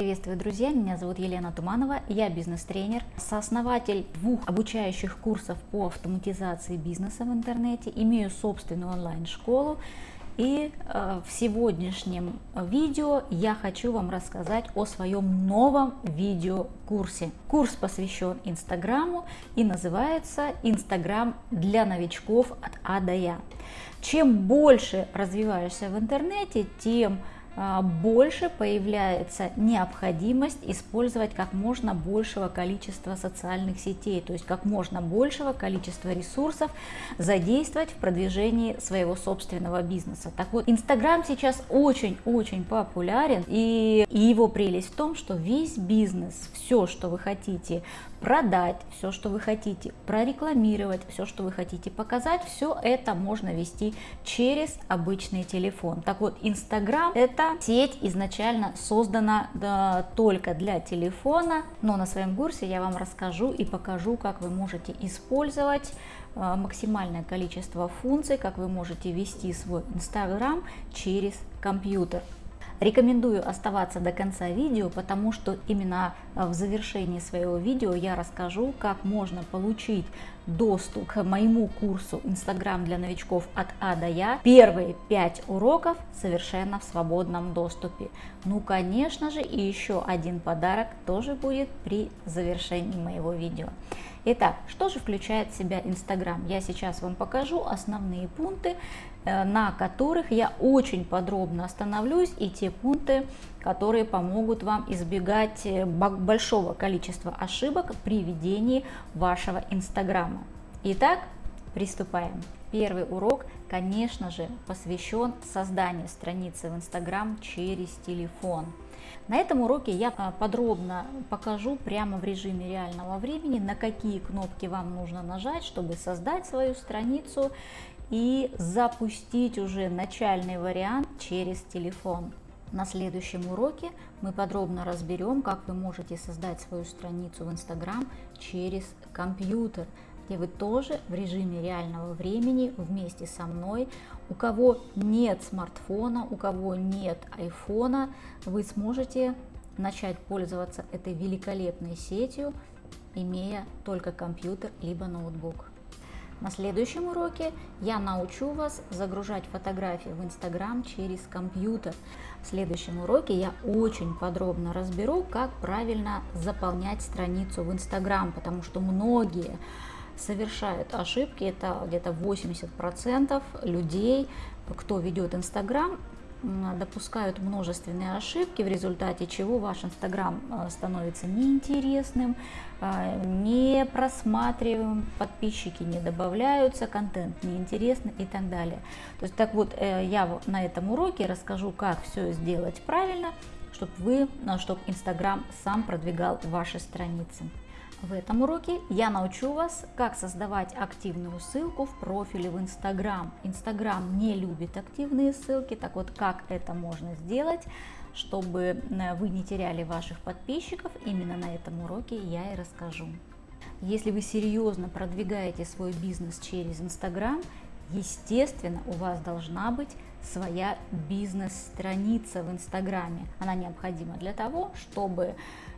Приветствую, друзья! Меня зовут Елена Туманова, я бизнес-тренер, сооснователь двух обучающих курсов по автоматизации бизнеса в интернете, имею собственную онлайн-школу. И э, в сегодняшнем видео я хочу вам рассказать о своем новом видеокурсе. Курс посвящен Инстаграму и называется «Инстаграм для новичков от А до Я». Чем больше развиваешься в интернете, тем больше появляется необходимость использовать как можно большего количества социальных сетей, то есть как можно большего количества ресурсов задействовать в продвижении своего собственного бизнеса. Так вот, Инстаграм сейчас очень-очень популярен, и, и его прелесть в том, что весь бизнес, все, что вы хотите продать, все, что вы хотите прорекламировать, все, что вы хотите показать, все это можно вести через обычный телефон. Так вот, Инстаграм это сеть изначально создана да, только для телефона, но на своем курсе я вам расскажу и покажу, как вы можете использовать э, максимальное количество функций, как вы можете вести свой Инстаграм через компьютер. Рекомендую оставаться до конца видео, потому что именно э, в завершении своего видео я расскажу, как можно получить доступ к моему курсу Инстаграм для новичков от А до Я. Первые 5 уроков совершенно в свободном доступе. Ну, конечно же, и еще один подарок тоже будет при завершении моего видео. Итак, что же включает в себя Инстаграм? Я сейчас вам покажу основные пункты, на которых я очень подробно остановлюсь, и те пункты, которые помогут вам избегать э, большого количества ошибок при ведении вашего Инстаграма. Итак, приступаем. Первый урок, конечно же, посвящен созданию страницы в Инстаграм через телефон. На этом уроке я а, подробно покажу прямо в режиме реального времени, на какие кнопки вам нужно нажать, чтобы создать свою страницу и запустить уже начальный вариант через телефон. На следующем уроке мы подробно разберем, как вы можете создать свою страницу в Instagram через компьютер, где вы тоже в режиме реального времени вместе со мной. У кого нет смартфона, у кого нет айфона, вы сможете начать пользоваться этой великолепной сетью, имея только компьютер либо ноутбук. На следующем уроке я научу вас загружать фотографии в Инстаграм через компьютер. В следующем уроке я очень подробно разберу, как правильно заполнять страницу в Инстаграм, потому что многие совершают ошибки, это где-то 80% людей, кто ведет Инстаграм, допускают множественные ошибки, в результате чего ваш Инстаграм э, становится неинтересным, э, не просматриваем, подписчики не добавляются, контент неинтересный и так далее. То есть так вот, э, я на этом уроке расскажу, как все сделать правильно, чтобы вы, чтобы Инстаграм сам продвигал ваши страницы. В этом уроке я научу вас, как создавать активную ссылку в профиле в Instagram. Instagram не любит активные ссылки, так вот как это можно сделать, чтобы э, вы не теряли ваших подписчиков, именно на этом уроке я и расскажу. Если вы серьезно продвигаете свой бизнес через Instagram, естественно, у вас должна быть своя бизнес-страница в Инстаграме. Она необходима для того, чтобы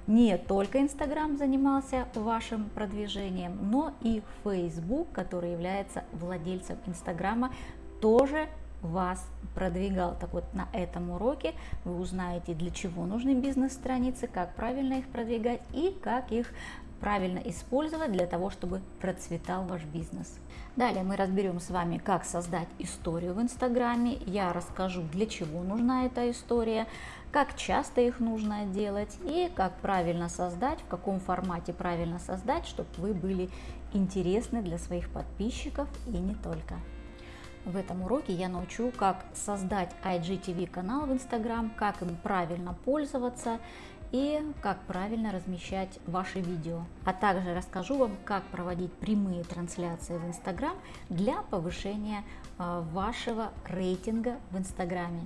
не только Инстаграм занимался вашим продвижением, но и Facebook, который является владельцем Инстаграма, тоже вас продвигал. Так вот, на этом уроке вы узнаете, для чего нужны бизнес-страницы, как правильно их продвигать и как их правильно использовать для того, чтобы процветал ваш бизнес. Далее мы разберем с вами, как создать историю в Инстаграме. Я расскажу, для чего нужна эта история, как часто их нужно делать и как правильно создать, в каком формате правильно создать, чтобы вы были интересны для своих подписчиков и не только. В этом уроке я научу, как создать IGTV канал в Instagram, как им правильно пользоваться и как правильно размещать ваши видео. А также расскажу вам, как проводить прямые трансляции в Instagram для повышения а, вашего рейтинга в Инстаграме.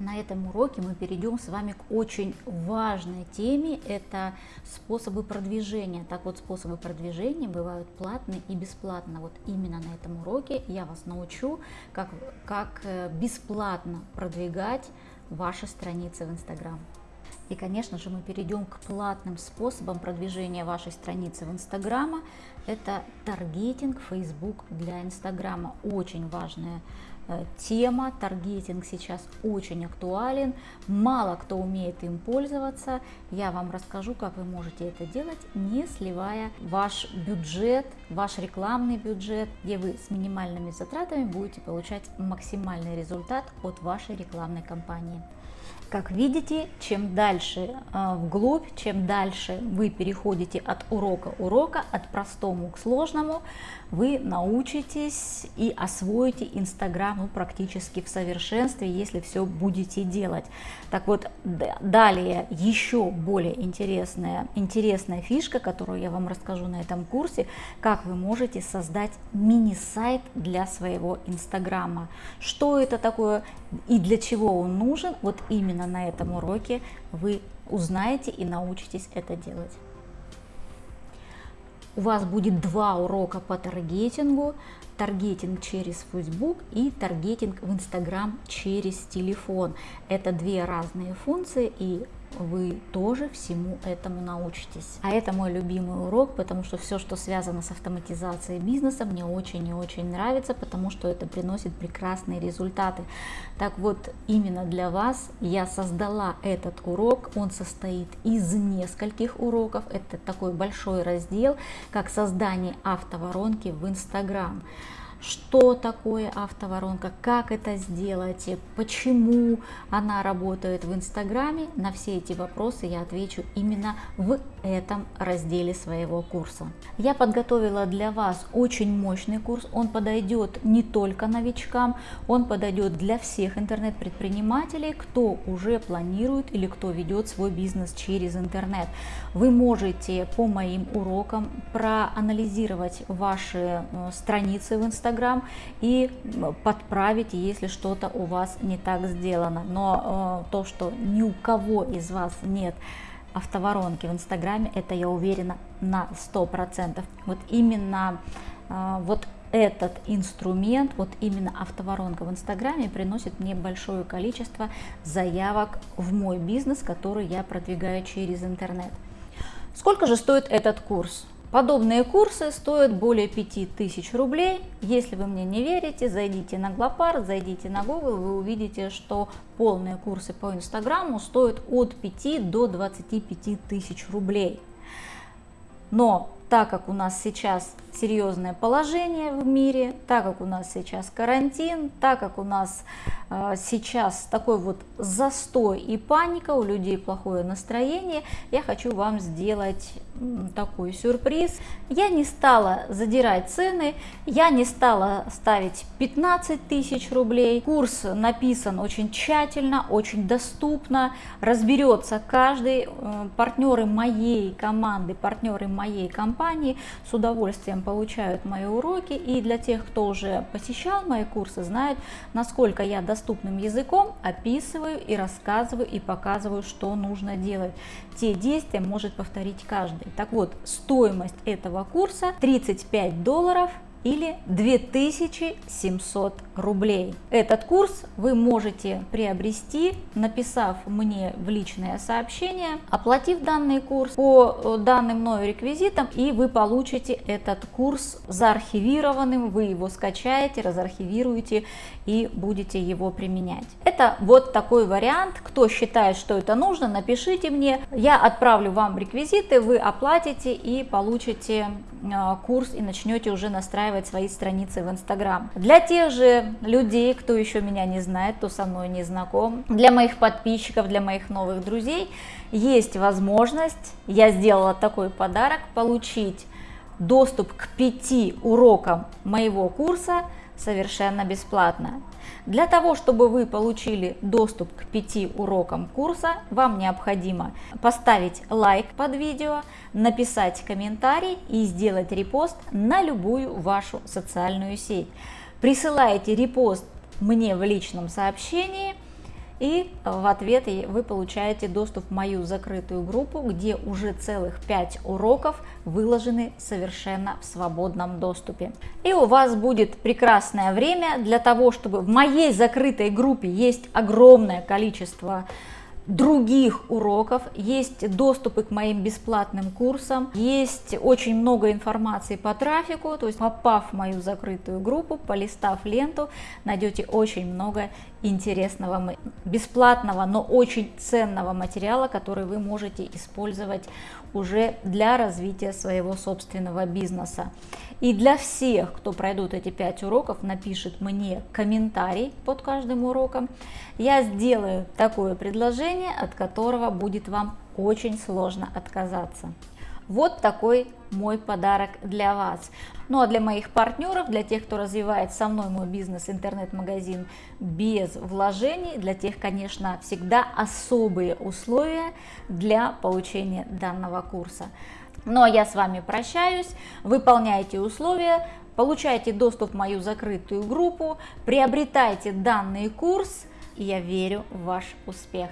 На этом уроке мы перейдем с вами к очень важной теме, это способы продвижения. Так вот, способы продвижения бывают платные и бесплатно. Вот именно на этом уроке я вас научу, как, как э, бесплатно продвигать ваши страницы в Инстаграм. И, конечно же, мы перейдем к платным способам продвижения вашей страницы в Инстаграма. Это таргетинг Facebook для Инстаграма. Очень важная Э, тема, таргетинг сейчас очень актуален, мало кто умеет им пользоваться. Я вам расскажу, как вы можете это делать, не сливая ваш бюджет, ваш рекламный бюджет, где вы с минимальными затратами будете получать максимальный результат от вашей рекламной кампании. Как видите, чем дальше э, вглубь, чем дальше вы переходите от урока урока, от простому к сложному, вы научитесь и освоите Инстаграм ну, практически в совершенстве, если все будете делать. Так вот, далее еще более интересная, интересная фишка, которую я вам расскажу на этом курсе, как вы можете создать мини-сайт для своего Инстаграма. Что это такое и для чего он нужен, вот именно на этом уроке вы узнаете и научитесь это делать. У вас будет два урока по таргетингу, таргетинг через Facebook и таргетинг в Instagram через телефон. Это две разные функции и вы тоже всему этому научитесь. А это мой любимый урок, потому что все, что связано с автоматизацией бизнеса, мне очень и очень нравится, потому что это приносит прекрасные результаты. Так вот, именно для вас я создала этот урок. Он состоит из нескольких уроков. Это такой большой раздел, как создание автоворонки в Инстаграм что такое автоворонка, как это сделать, почему она работает в Инстаграме. На все эти вопросы я отвечу именно в этом разделе своего курса. Я подготовила для вас очень мощный курс. Он подойдет не только новичкам, он подойдет для всех интернет-предпринимателей, кто уже планирует или кто ведет свой бизнес через интернет. Вы можете по моим урокам проанализировать ваши э, страницы в Инстаграме, Инстаграм и подправить, если что-то у вас не так сделано. Но э, то, что ни у кого из вас нет автоворонки в Инстаграме, это я уверена на 100%. Вот именно э, вот этот инструмент, вот именно автоворонка в Инстаграме приносит мне большое количество заявок в мой бизнес, который я продвигаю через интернет. Сколько же стоит этот курс? Подобные курсы стоят более 5000 рублей. Если вы мне не верите, зайдите на Глопар, зайдите на Google, вы увидите, что полные курсы по Инстаграму стоят от 5 до 25 тысяч рублей. Но так как у нас сейчас серьезное положение в мире, так как у нас сейчас карантин, так как у нас э, сейчас такой вот застой и паника, у людей плохое настроение, я хочу вам сделать такой сюрприз. Я не стала задирать цены, я не стала ставить 15 тысяч рублей. Курс написан очень тщательно, очень доступно, разберется каждый. Э, партнеры моей команды, партнеры моей компании с удовольствием получают мои уроки. И для тех, кто уже посещал мои курсы, знают, насколько я доступным языком описываю и рассказываю и показываю, что нужно делать. Те действия может повторить каждый. Так вот, стоимость этого курса 35 долларов или 2700 рублей. Этот курс вы можете приобрести, написав мне в личное сообщение, оплатив данный курс по э, данным мною реквизитам, и вы получите этот курс заархивированным, вы его скачаете, разархивируете и будете его применять. Это вот такой вариант. Кто считает, что это нужно, напишите мне, я отправлю вам реквизиты, вы оплатите и получите э, курс и начнете уже настраивать настраивать свои страницы в Инстаграм. Для тех же людей, кто еще меня не знает, кто со мной не знаком, для моих подписчиков, для моих новых друзей, есть возможность, я сделала такой подарок, получить доступ к пяти урокам моего курса совершенно бесплатно. Для того, чтобы вы получили доступ к пяти урокам курса, вам необходимо поставить лайк под видео, написать комментарий и сделать репост на любую вашу социальную сеть. Присылаете репост мне в личном сообщении – и в ответ вы получаете доступ в мою закрытую группу, где уже целых 5 уроков выложены совершенно в свободном доступе. И у вас будет прекрасное время для того, чтобы в моей закрытой группе есть огромное количество других уроков, есть доступы к моим бесплатным курсам, есть очень много информации по трафику, то есть попав в мою закрытую группу, полистав ленту, найдете очень много интересного, бесплатного, но очень ценного материала, который вы можете использовать уже для развития своего собственного бизнеса. И для всех, кто пройдут эти пять уроков, напишет мне комментарий под каждым уроком, я сделаю такое предложение, от которого будет вам очень сложно отказаться. Вот такой мой подарок для вас. Ну а для моих партнеров, для тех, кто развивает со мной мой бизнес, интернет-магазин без вложений, для тех, конечно, всегда особые условия для получения данного курса. Ну а я с вами прощаюсь, выполняйте условия, получайте доступ в мою закрытую группу, приобретайте данный курс, и я верю в ваш успех.